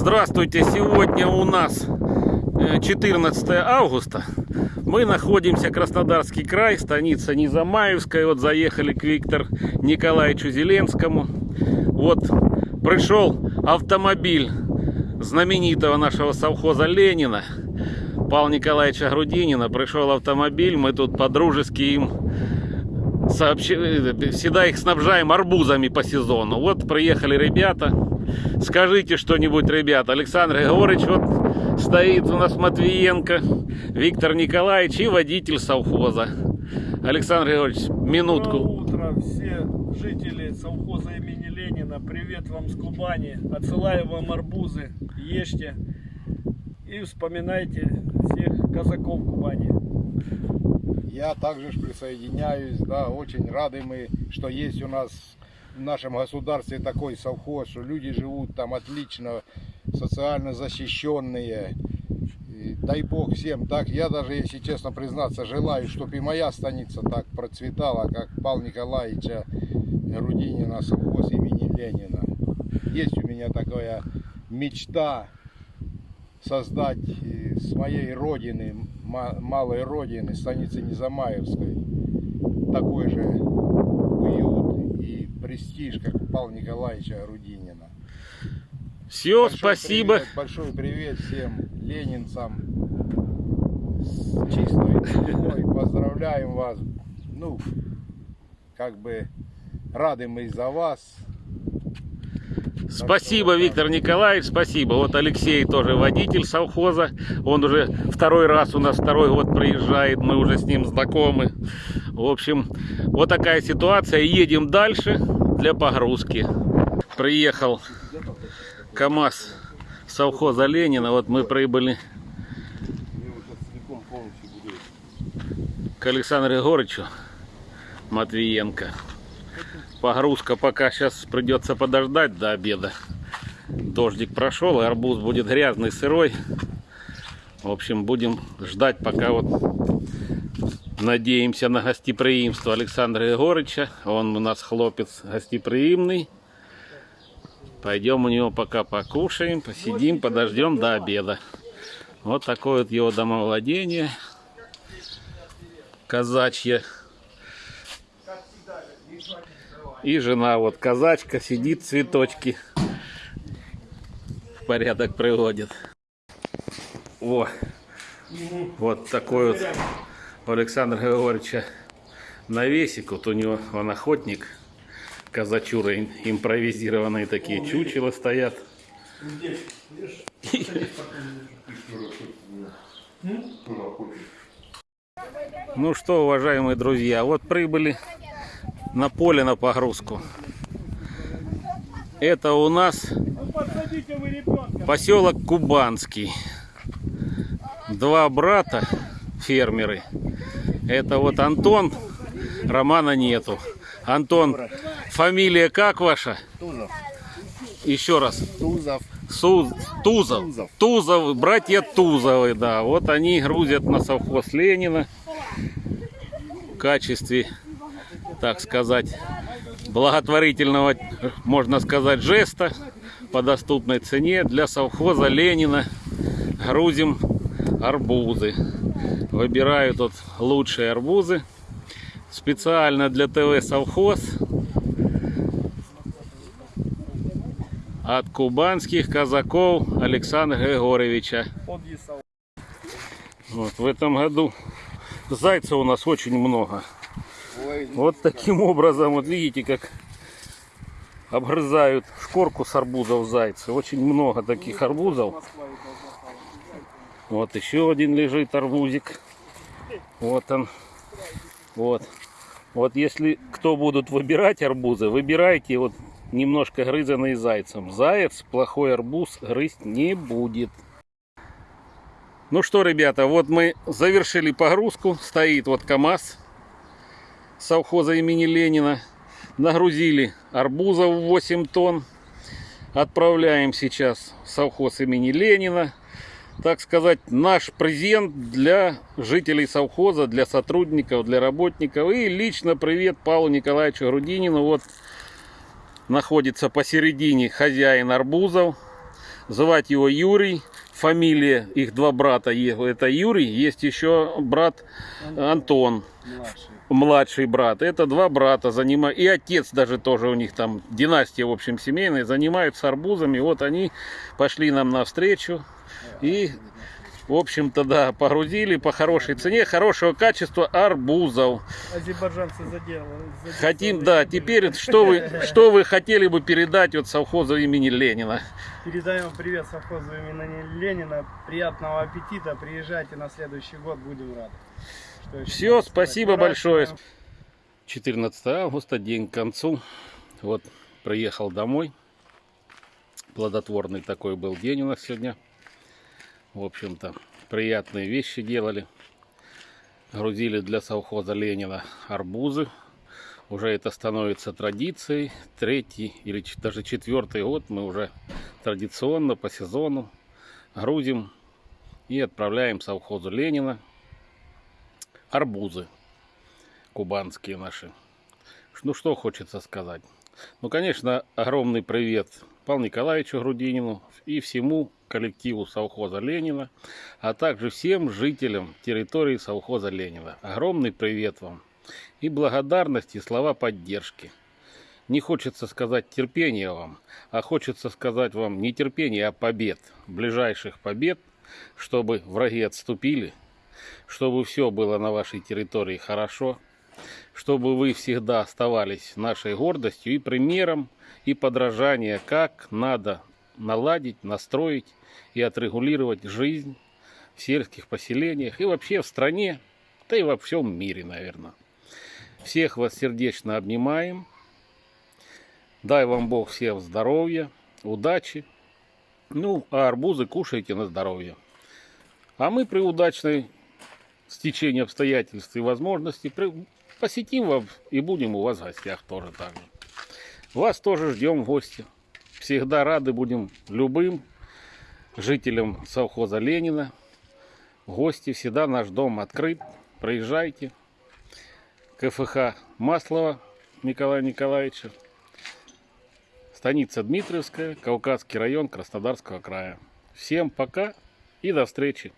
Здравствуйте! Сегодня у нас э, 14 августа. Мы находимся Краснодарский край, станица Низамаевская. Вот заехали к Виктору Николаевичу Зеленскому. Вот пришел автомобиль знаменитого нашего совхоза Ленина. Павла Николаевича Грудинина. Пришел автомобиль, мы тут по-дружески им сообщи... э, всегда их снабжаем арбузами по сезону. Вот приехали ребята. Скажите что-нибудь, ребята. Александр Григорьевич вот стоит у нас Матвиенко, Виктор Николаевич и водитель совхоза. Александр Григорьевич, минутку. Доброе утро, все жители совхоза имени Ленина. Привет вам с Кубани. Отсылаю вам арбузы. Ешьте и вспоминайте всех казаков Кубани. Я также присоединяюсь, да, очень рады мы, что есть у нас в нашем государстве такой совхоз, что люди живут там отлично, социально защищенные. И дай бог всем так. Я даже, если честно признаться, желаю, чтобы и моя станица так процветала, как Павла Николаевича Рудинина, совхоз имени Ленина. Есть у меня такая мечта создать э, с моей родины, малой родины, станицы Незамаевской, такой же уют и престиж, как у Павла Николаевича Рудинина. Все, Большой спасибо. привет, большой привет всем ленинцам с чистой душой. Поздравляем вас. Ну, как бы рады мы за вас. Спасибо, Виктор Николаевич, спасибо. Вот Алексей тоже водитель совхоза. Он уже второй раз у нас второй год приезжает. Мы уже с ним знакомы. В общем, вот такая ситуация. Едем дальше для погрузки. Приехал КАМАЗ совхоза Ленина. Вот мы прибыли к Александру Егорычу Матвиенко. Погрузка пока сейчас придется подождать до обеда. Дождик прошел, и арбуз будет грязный, сырой. В общем, будем ждать, пока вот надеемся на гостеприимство Александра Егорыча. Он у нас хлопец гостеприимный. Пойдем у него пока покушаем, посидим, подождем до обеда. Вот такое вот его домовладение. Казачье. И жена вот казачка сидит, цветочки в порядок приводит. О, вот такой вот у Александра Григорьевича навесик. Вот у него он охотник. Казачура им- импровизированные такие чучела стоят. Ну что, уважаемые друзья, вот прибыли на поле на погрузку. Это у нас поселок Кубанский. Два брата фермеры. Это вот Антон, Романа нету. Антон, фамилия как ваша? Тузов. Еще раз. Тузов. Су- Тузов. Тузов. Тузов, братья Тузовы, да. Вот они грузят на совхоз Ленина в качестве, так сказать, благотворительного, можно сказать, жеста по доступной цене для совхоза Ленина. Грузим арбузы. Выбираю тут лучшие арбузы. Специально для ТВ совхоз от кубанских казаков Александра Григорьевича. Вот в этом году зайцев у нас очень много. Вот таким образом, вот видите, как обгрызают шкорку с арбузов зайцы. Очень много таких арбузов. Вот еще один лежит арбузик. Вот он. Вот. Вот если кто будут выбирать арбузы, выбирайте вот немножко грызанные зайцем. Заяц плохой арбуз грызть не будет. Ну что, ребята, вот мы завершили погрузку. Стоит вот КАМАЗ совхоза имени Ленина. Нагрузили арбузов 8 тонн. Отправляем сейчас в совхоз имени Ленина. Так сказать, наш презент для жителей совхоза, для сотрудников, для работников. И лично привет Павлу Николаевичу Грудинину. Вот находится посередине хозяин арбузов. Звать его Юрий. Фамилия их два брата. Это Юрий. Есть еще брат Антон. Младший. Младший брат. Это два брата. Занима... И отец даже тоже у них там. Династия, в общем, семейная. Занимаются арбузами. Вот они пошли нам навстречу. И, в общем-то, да, погрузили по хорошей цене, хорошего качества арбузов. Азербайджанцы заделали. Хотим, да, теперь что вы, что вы хотели бы передать от совхоза имени Ленина? Передаем привет совхозу имени Ленина. Приятного аппетита. Приезжайте на следующий год, будем рады. Все, спасибо большое. Выращиваем. 14 августа, день к концу. Вот, приехал домой. Плодотворный такой был день у нас сегодня. В общем-то, приятные вещи делали. Грузили для совхоза Ленина арбузы. Уже это становится традицией. Третий или даже четвертый год мы уже традиционно по сезону грузим и отправляем совхозу Ленина арбузы кубанские наши. Ну что хочется сказать. Ну, конечно, огромный привет Павлу Николаевичу Грудинину и всему коллективу совхоза Ленина, а также всем жителям территории совхоза Ленина. Огромный привет вам и благодарность и слова поддержки. Не хочется сказать терпения вам, а хочется сказать вам не терпения, а побед, ближайших побед, чтобы враги отступили, чтобы все было на вашей территории хорошо, чтобы вы всегда оставались нашей гордостью и примером и подражание, как надо наладить, настроить и отрегулировать жизнь в сельских поселениях и вообще в стране, да и во всем мире, наверное. Всех вас сердечно обнимаем. Дай вам Бог всем здоровья, удачи. Ну, а арбузы кушайте на здоровье. А мы при удачной стечении обстоятельств и возможностей посетим вас и будем у вас в гостях тоже так же. Вас тоже ждем в гости. Всегда рады будем любым жителям совхоза Ленина. Гости всегда наш дом открыт. Приезжайте. КФХ Маслова Николая Николаевича. Станица Дмитриевская, Кавказский район Краснодарского края. Всем пока и до встречи.